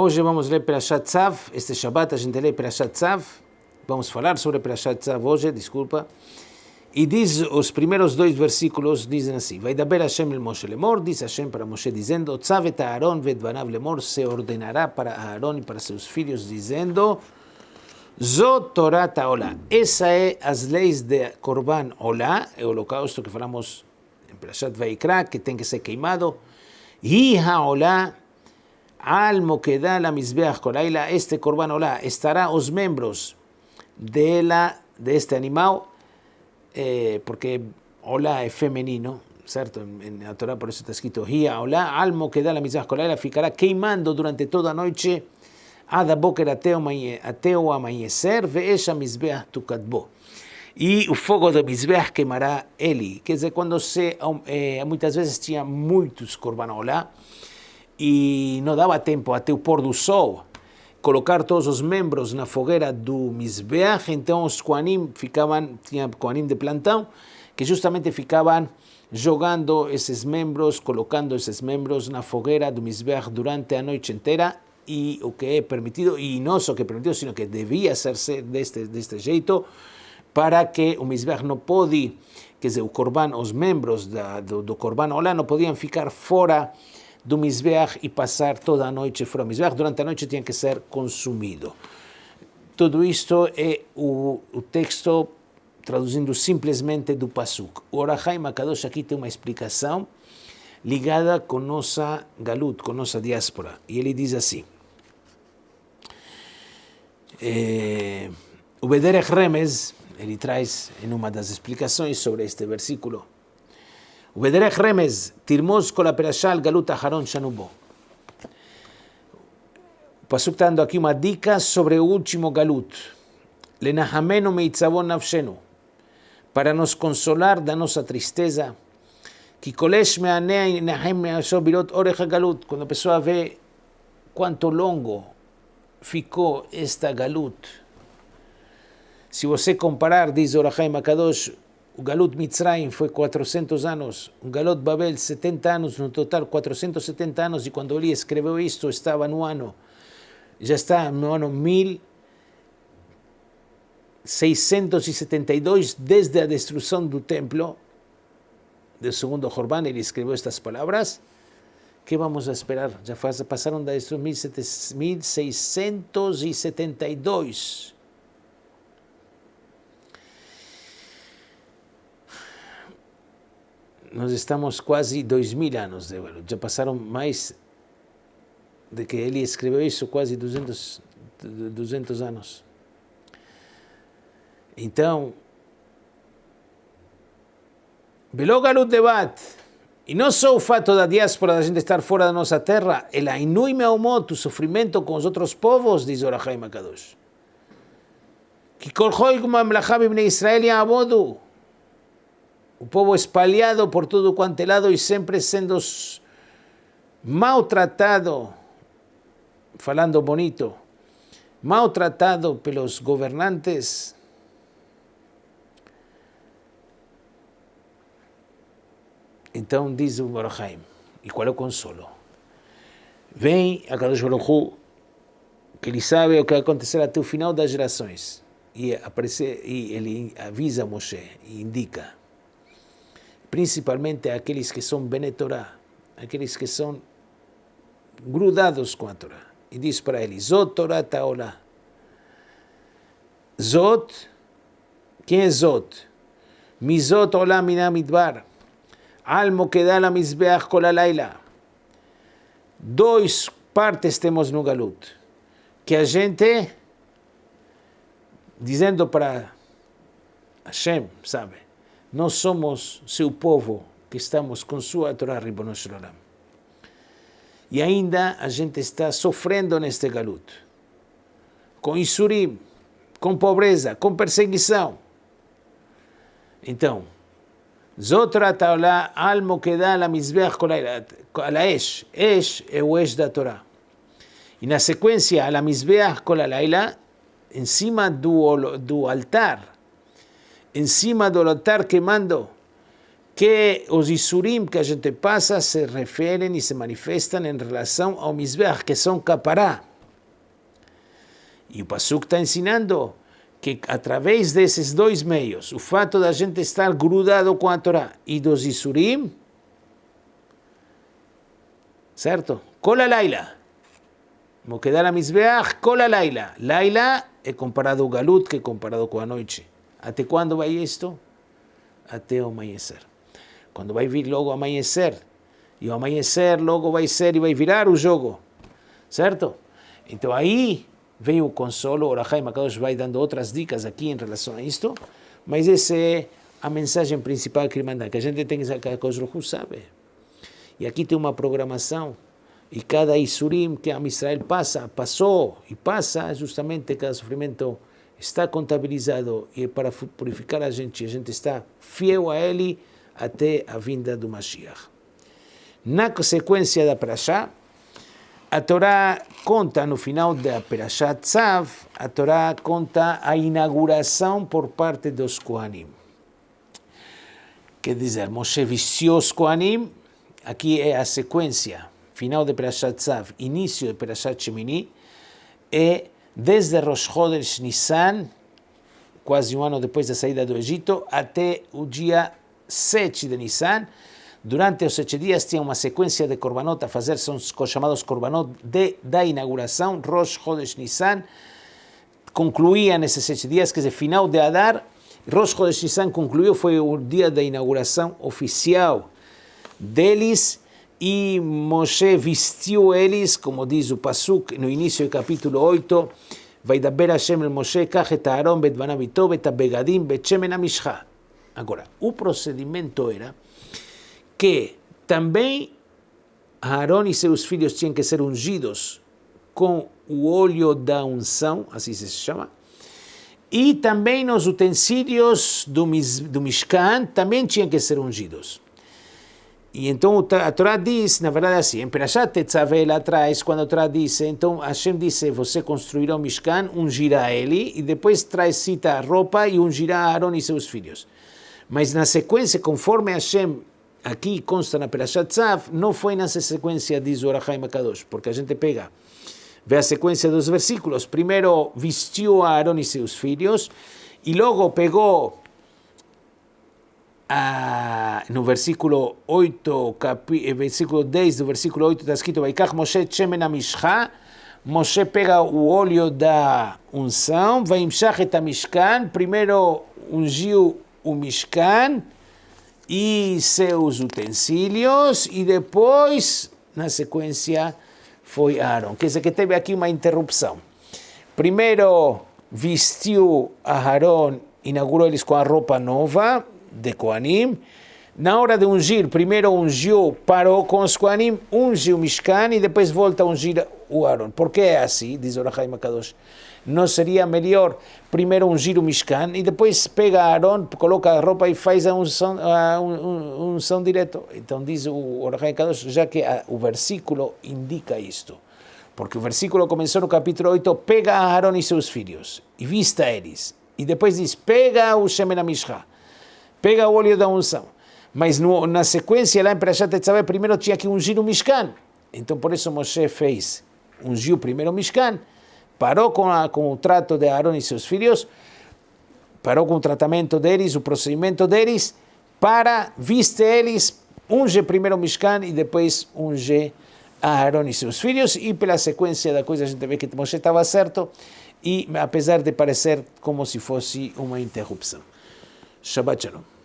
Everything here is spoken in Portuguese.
Hoje vamos ler Perashat Tzav, este Shabbat a gente lê Perashat Tzav, vamos falar sobre Perashat Tzav hoje, desculpa. E diz, os primeiros dois versículos dizem assim, Vai daber Hashem el Moshe lemor, diz Hashem para Moshe dizendo, Tzav et Aaron vedvanav lemor, se ordenará para Aaron e para seus filhos dizendo, Zot Torah Taolah. Essa é as leis de Korban Olá, é o holocausto que falamos em Perashat Vaikra, que tem que ser queimado. Hi HaOlá, Almo que da la misbeach colaila, este corban olá, estará os miembros de, la, de este animal, eh, porque olá es femenino, ¿cierto? En, la Torah por eso está escrito, Hia olá, almo que da la misbeach colaila, ficará queimando durante toda la noche, ada boker ateo, ateo amanecer, ve ella misbeach tukatbo. E o fogo da Mizbeach queimará ele. Quer dizer, quando se, eh, veces vezes tinha muitos corbanolá, e não dava tempo até o pôr do sol colocar todos os membros na fogueira do Mizbeach, então os Koanim ficavam, tinha de plantão, que justamente ficavam jogando esses membros, colocando esses membros na fogueira do Mizbeach durante a noite inteira y o que é permitido, e não só que permitido, sino que devia ser deste, deste jeito, para que o Mizbeach não pode, quer Corban, os membros da, do, do Corban Olá não podiam ficar fora do Mizbeach e passar toda a noite fora do Mizbeach, durante a noite tinha que ser consumido. Tudo isto é o, o texto traduzindo simplesmente do Pasuk. O Orahai Makadosh aqui tem uma explicação ligada com nossa galut, com nossa diáspora. E ele diz assim, eh, o Bederech Remes, ele traz em uma das explicações sobre este versículo, o Bederech Remes, tirmos kol perashal galut aharon shanubo. O Pasuk está dando aqui uma dica sobre o último galut. Lenahamenu meitzavon nafshenu. Para nos consolar da nossa tristeza, que kolesh me'anea nahem birot oreja galut. Quando a pessoa vê quanto longo ficou esta galut. Se você comparar, diz Orachaim Akadosh, o galut Mitzrayim foi 400 anos, o galut Babel 70 anos, no total 470 anos, e quando ele escreveu isto estava no ano, já está no ano 1672, desde a destruição do templo, do segundo Jorban, ele escreveu estas palavras, que vamos a esperar? Já faz, passaram da 1672. Nós estamos quase dois mil anos de Já passaram mais de que ele escreveu isso, quase 200, 200 anos. Então, Belo Galut Debat, e não só o fato da diáspora, da gente estar fora da nossa terra, ela inui meumot, o sofrimento com os outros povos, diz Orahai Makadosh. Que como amlachab ibn Israel e abodu. O povo espalhado por todo quanto lado e sempre sendo maltratado, falando bonito, maltratado pelos governantes, Então diz o Baruchaim, e qual é o consolo? Vem a Kadosh Baruch que ele sabe o que vai acontecer até o final das gerações, e, aparece, e ele avisa Moshe e indica, principalmente aqueles que são Benetorá, aqueles que são grudados com a Torá, e diz para ele, Zot Torah Taolá. Zot, quem é Zot? Mizot Olam Minamidbar Almo que dá la Mizbeach Kolalaila. Dois partes temos no Galut. Que a gente, dizendo para Hashem, sabe, nós somos seu povo, que estamos com sua Torá Ribbon E ainda a gente está sofrendo neste galuto, com insurim, com pobreza, com perseguição. Então, Zotra Taolá, Almo Kedala Mizbech Kolaesh. Esh é o Esh da Torá. E na sequência, Ala Mizbech Kolalaila, em cima do, do altar, em cima do altar queimando, que os Isurim que a gente passa se referem e se manifestam em relação ao Mizbeach, que são capará. E o Pasuk está ensinando que através desses dois meios, o fato da gente estar grudado com a Torá e dos Isurim, certo? Cola Laila. Moquedar a Mizbeach, cola Laila. Laila é comparado ao Galut, que é comparado com a noite. Até quando vai isto? Até o amanhecer. Quando vai vir logo amanhecer, e o amanhecer logo vai ser e vai virar o jogo, certo? Então aí vem o consolo, o Rahai Makadosh vai dando outras dicas aqui em relação a isto, mas essa é a mensagem principal que ele manda, que a gente tem que que os sabe. E aqui tem uma programação, e cada Isurim que a Israel passa, passou e passa, justamente cada sofrimento está contabilizado e é para purificar a gente, a gente está fiel a ele, até a vinda do Mashiach. Na sequência da Parashá, a Torá conta, no final da Parashá Tzav, a Torá conta a inauguração por parte dos Kohanim. Quer dizer, Moshe vestiu os Kohanim, aqui é a sequência, final de Parashat Tzav, início de Parashat Shemini, e desde Rosh Chodesh Nissan, quase um ano depois da saída do Egito, até o dia 7 de Nissan. Durante os sete dias tinha uma sequência de korbanot a fazer, são os chamados korbanot de, da inauguração, Rosh Chodesh Nissan. Concluía nesses sete dias, quer dizer, final de Adar, Rosh Chodesh Nissan concluiu, foi o dia da inauguração oficial deles, e Moshe vestiu eles, como diz o Pasuk no início do capítulo 8, Vaidaber Hashem el Moshe, kach Aaron bet banavito bet abegadim bet shemen. Agora, o procedimento era que também Aaron e seus filhos tinham que ser ungidos com o óleo da unção, assim se chama, e também os utensílios do, do Mishkan também tinham que ser ungidos. E então a Torá diz, na verdade assim, em Perashat Tetzaveh lá atrás, quando a Torá diz, então Hashem disse, você construirá o Mishkan, ungirá ele, e depois traz cita a roupa e ungirá Aaron e seus filhos. Mas na sequência, conforme Hashem aqui consta na Perashat Tzav, não foi nessa sequência, diz o Makadosh, porque a gente pega, vê a sequência dos versículos. Primeiro vestiu a Aaron e seus filhos, e logo pegou no versículo 8, capi, versículo 10 do versículo 8 está escrito Vaikach Moshe Shemen Amishcha Moshe pega o óleo da unção, vai et Amishkan, primeiro ungiu o Mishkan e seus utensílios, e depois, na sequência, foi Aaron. Quer dizer que teve aqui uma interrupção. Primeiro vestiu a Aaron, inaugurou eles com a roupa nova de Koanim. Na hora de ungir, primeiro ungiu, parou com os Koanim, ungiu o Mishkan e depois volta a ungir o Aaron. Por que é assim? Diz o Rahai Makadosh não seria melhor primeiro ungir o Mishkan e depois pega Aaron, coloca a roupa e faz a unção, a unção direto? Então diz o Orahai Kadosh, já que a, o versículo indica isto. Porque o versículo começou no capítulo 8, pega Aaron e seus filhos e vista eles. E depois diz, pega o Shemen Mishra, pega o óleo da unção. Mas no, na sequência lá em Perashat Tetzaveh, primeiro tinha que ungir o Mishkan. Então por isso Moshe fez, ungiu primeiro o Mishkan, parou com, a, com o trato de Aaron e seus filhos, parou com o tratamento deles, o procedimento deles, para viste eles, unge primeiro o Mishkan e depois unge Aaron e seus filhos, e pela sequência da coisa a gente vê que Moshe estava certo, e apesar de parecer como se fosse uma interrupção. Shabbat Shalom.